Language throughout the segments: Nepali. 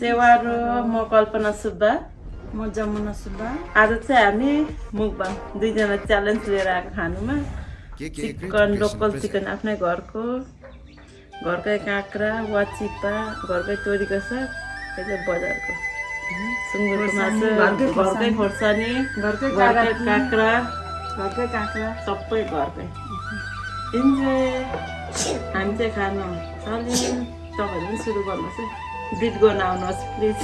सेवा र म कल्पना सुब्बा। म जमुना सुब्बा। आज चाहिँ हामी मुखबाङ दुईजना च्यालेन्ज लिएर आएको खानुमा। चिकन लोकल चिकन आफ्नै घरको। घरकै काँक्रा वाचिपा घरकै तोरीको साग त्यो चाहिँ बजारको। सुँगुरको मासु घरकै घरकै खोर्सानी घरकै घरकै काँक्रा। काँक्रा घरकै काँक्रा। सबै घरकै। इन्जोय हामी चाहिँ खानु थाल्यौँ तपाईँहरू सुरु गर्नुहोस् है बिट गर्न आउनुहोस् प्लिज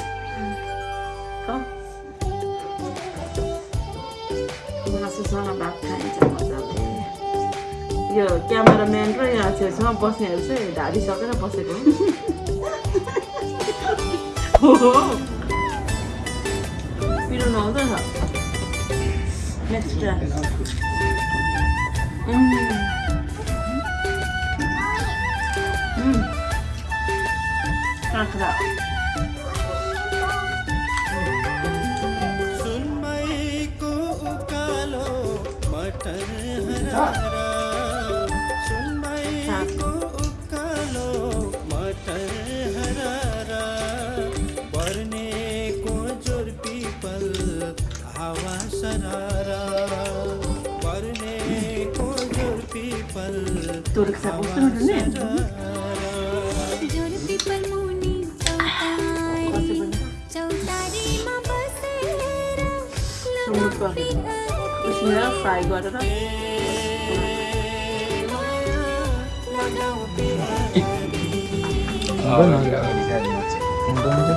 मासुसँग भात खाइन्छ मजाले यो क्यामेराम्यान र यहाँ छेउछाउमा बस्नेहरू चाहिँ ढाडिसकेर बसेको हो पिरो नहुँदैन नेक्स्ट सुनमईको उकालो मटर हरारा। सुनमईको उकालो मटर हरारा। बर्नेको जोर पिपल हावा menurut gua gitu fry gua adalah Oh, enggak bisa. Untung aja.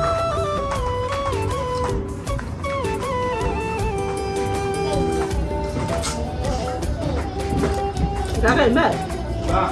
Kakak, Mbak. Mbak.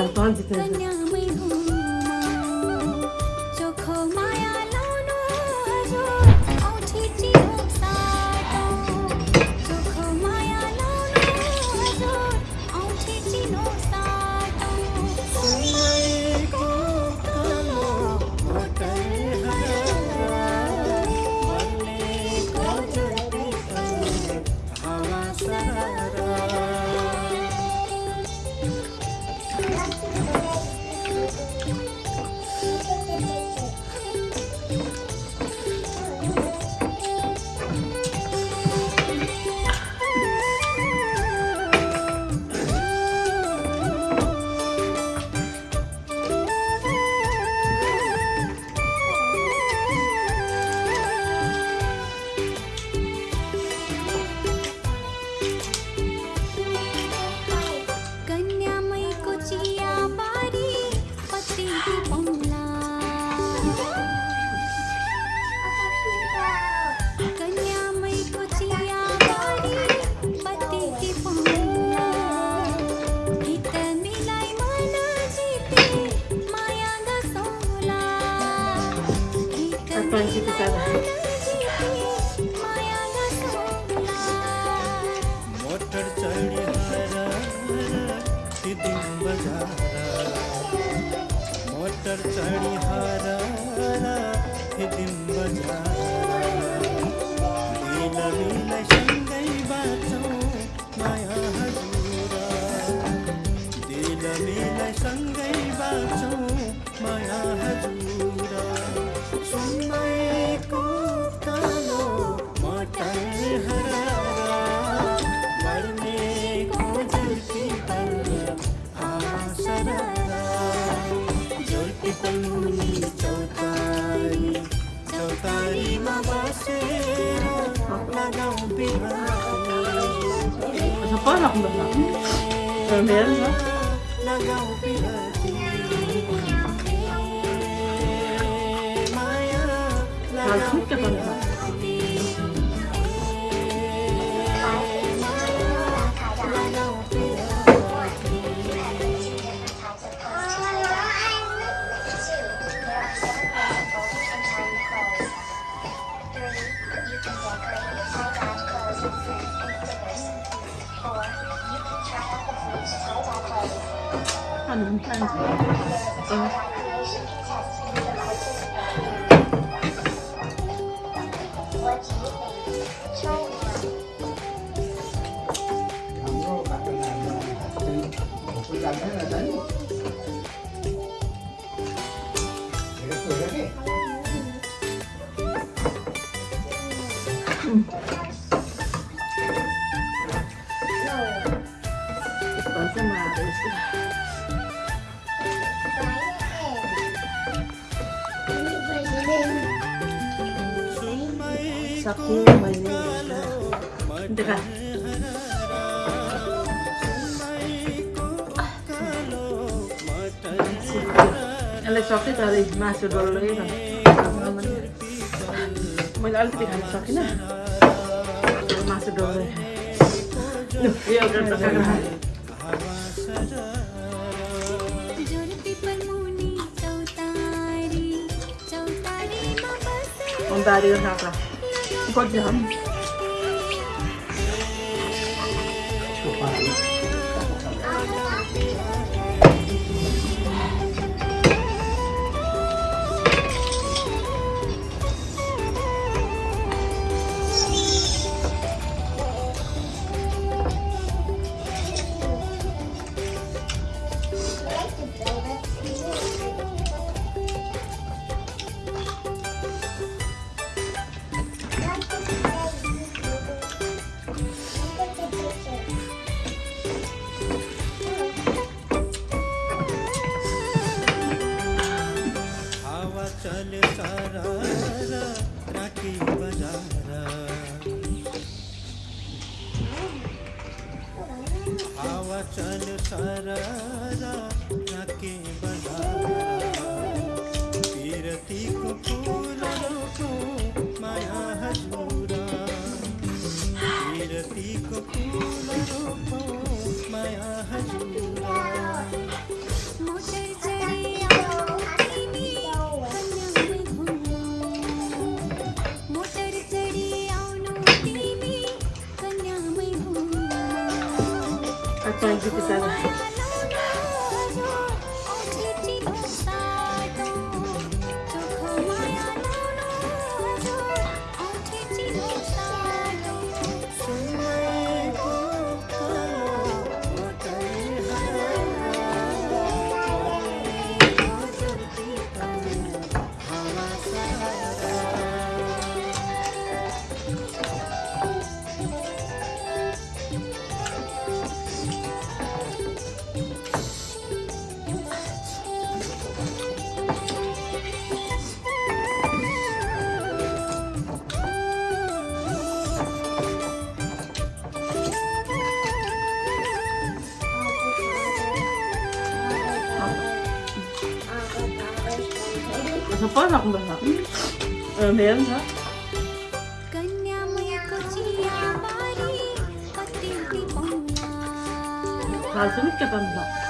I'm done the. Motor Não é mesmo? Mas nunca vamos lá. Cảm ơn các bạn đã theo. सक्यो मैले यसलाई सकेँ तर मासु डल्लै मैले अलिकति खान सकिनँ। मासु डल्लै। लु, यो एउटा त काँक्रा जोरती पर Isa. 섭섭하다고 응, 매운가? 다 재밌게 간다.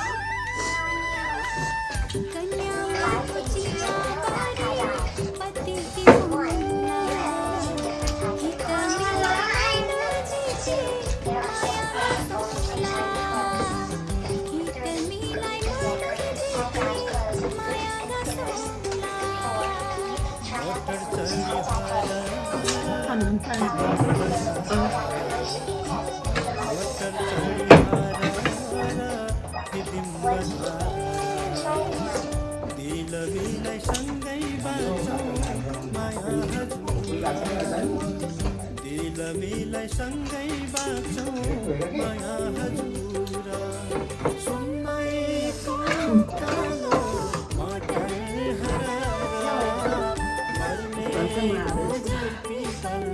फिदिम बजारा दिल विलय सँगै बाँचौँ माया हजुरा दिल मिलाई सँगै बाँचौँ माया हजुरा सुन्दैको कालो मटर हरारा मर्नेको पितल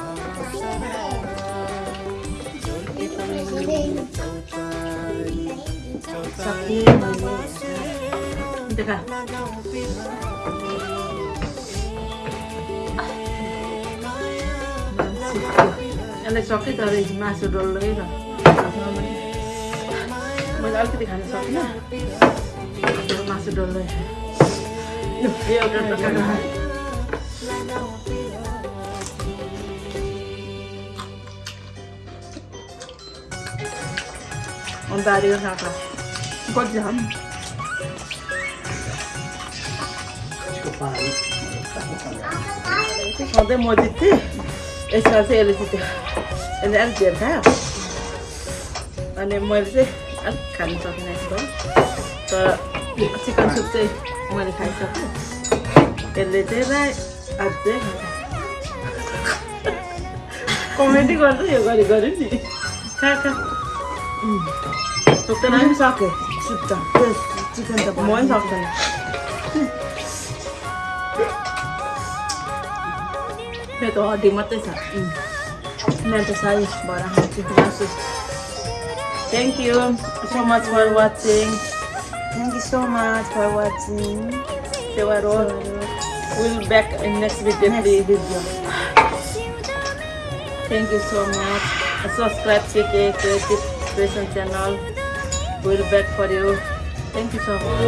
आसरा जोर्ती सकेँ मैले देखा यसलाई सकेँ तर मासु डल्लै र मैले अलिकति खान सकिनँ तर मासु डल्लै यो एउटा टोकाको खा। अनि बारीको काँक्रा कति छ सधैँ म जित्थेँ यसमा चाहिँ यसले जित्यो यसले अलिक धेर खायो अनि मैले चाहिँ अलिक खानु सकिनँ यसको तर चिकन सुप चाहिँ मैले खाइसकेँ यसले चाहिँ राई अझै कमेडी गर्दा यो गरी गऱ्यो नि खा खा 음. 적당해? 진짜 그래서 지금 나 많이 그래도 어디 못해서 응. 사이 뭐랑 같이 맛있 Thank you so much for watching. Thank you so much for watching. We'll back in next video next video. Thank you so much. Subscribe, check it, Creation channel. We'll back for you. Thank you so much.